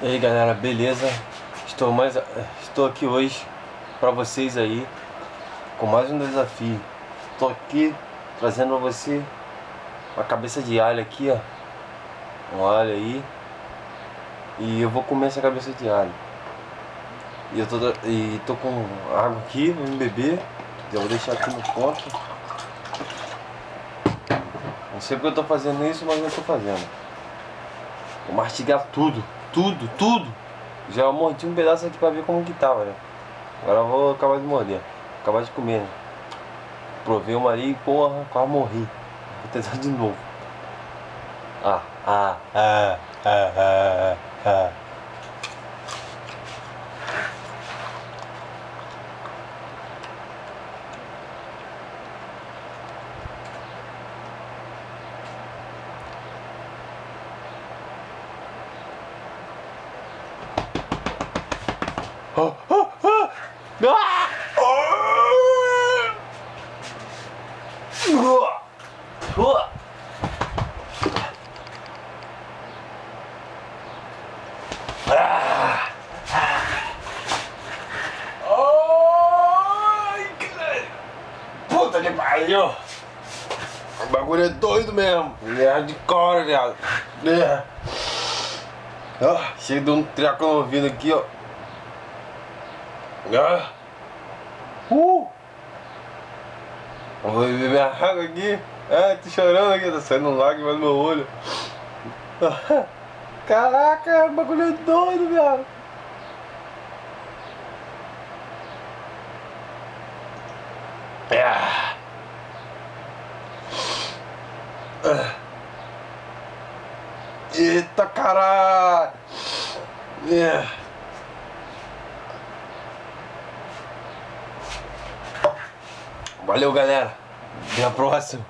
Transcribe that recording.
E aí galera, beleza? Estou, mais, estou aqui hoje para vocês aí com mais um desafio. Estou aqui trazendo para você uma cabeça de alho aqui, ó. Um alho aí. E eu vou comer essa cabeça de alho. E eu tô, e tô com água aqui, vou beber. Eu vou deixar aqui no ponto. Não sei porque eu tô fazendo isso, mas eu tô fazendo. Vou mastigar tudo tudo, tudo. Já mordi um pedaço aqui pra ver como que tava, né? Agora eu vou acabar de morder. Acabar de comer, né? Provei uma ali e porra, quase morri. Vou tentar de novo. Ah, ah, ah, ah, ah, ah. Oh, oh, oh. Ah! Oh! Ah! Ai, caralho! Puta que pariu! O bagulho é doido mesmo! Ele é hardcore, viado! É. Ah, chega de um treco no ouvido aqui, ó. Ah. Uh. Vou beber minha água aqui. Ah, tô chorando aqui, tá saindo lágrimas no meu olho. Caraca, o bagulho é doido, viado. Ah. Eita caralho! Yeah. Valeu, galera. Até a próxima.